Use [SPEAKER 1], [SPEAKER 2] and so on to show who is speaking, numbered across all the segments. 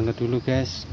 [SPEAKER 1] banget dulu guys.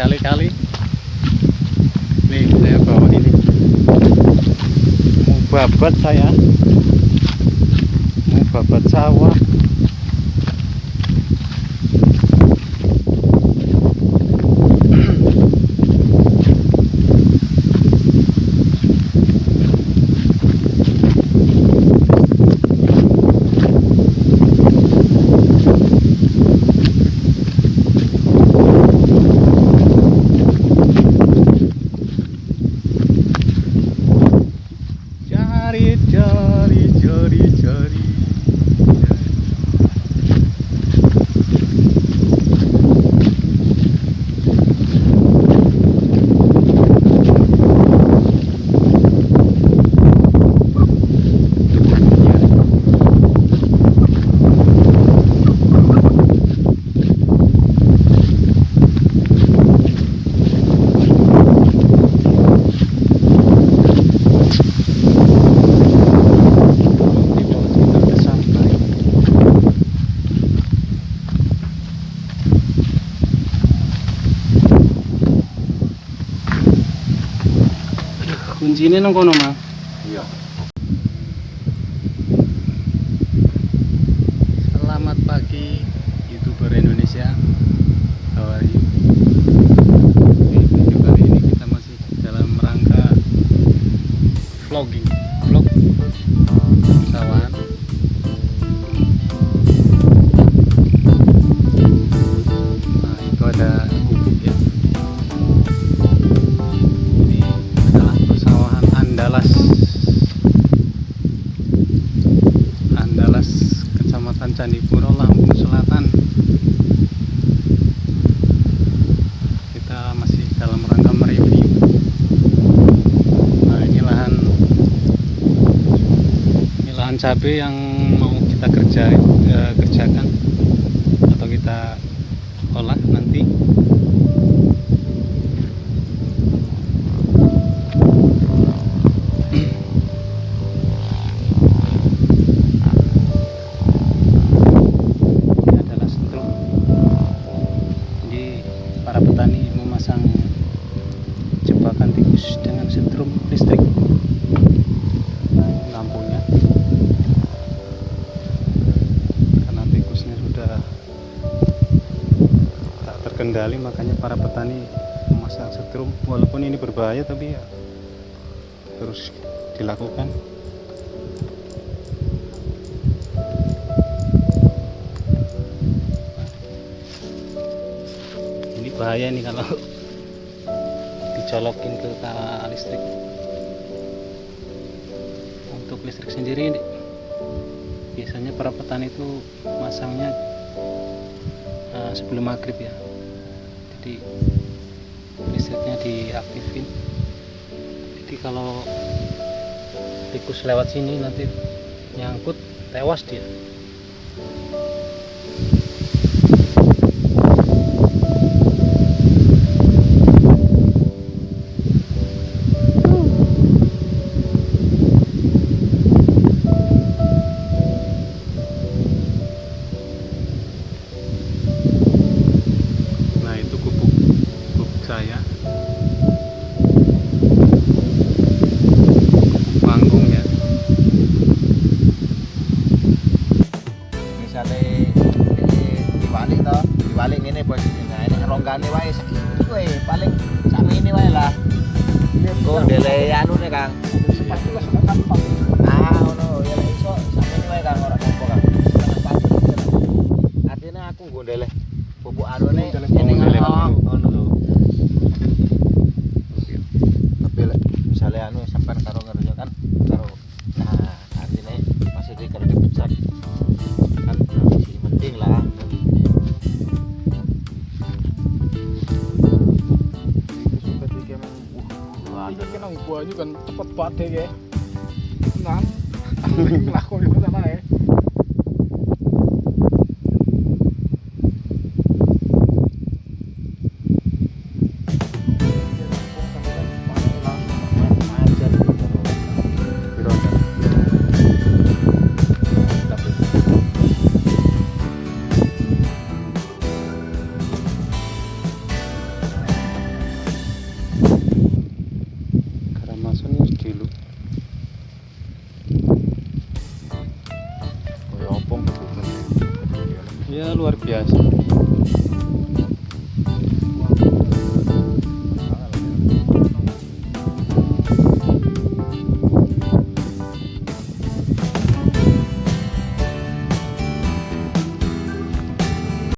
[SPEAKER 1] berkali-kali. Nih saya bawa ini. Mau babat saya. Mau babat sawah. kuncine nang kono, Mas.
[SPEAKER 2] Iya.
[SPEAKER 1] Selamat pagi YouTuber Indonesia. How are you? Candipuro Lampung Selatan. Kita masih dalam rangka mereview. Nah ini lahan ini lahan cabai yang mau kita kerja eh, kerjakan atau kita olah terkendali makanya para petani memasang setrum. Walaupun ini berbahaya tapi ya harus dilakukan. Ini bahaya nih kalau dicolokin ke listrik. Untuk listrik sendiri ini, biasanya para petani itu masangnya eh, sebelum maghrib ya jadi listriknya diaktifin. Jadi kalau tikus lewat sini nanti nyangkut tewas dia
[SPEAKER 2] 这个
[SPEAKER 3] 很 adalah. Banyu kan cepet banget ya. Nang. Lakon
[SPEAKER 1] ya luar biasa.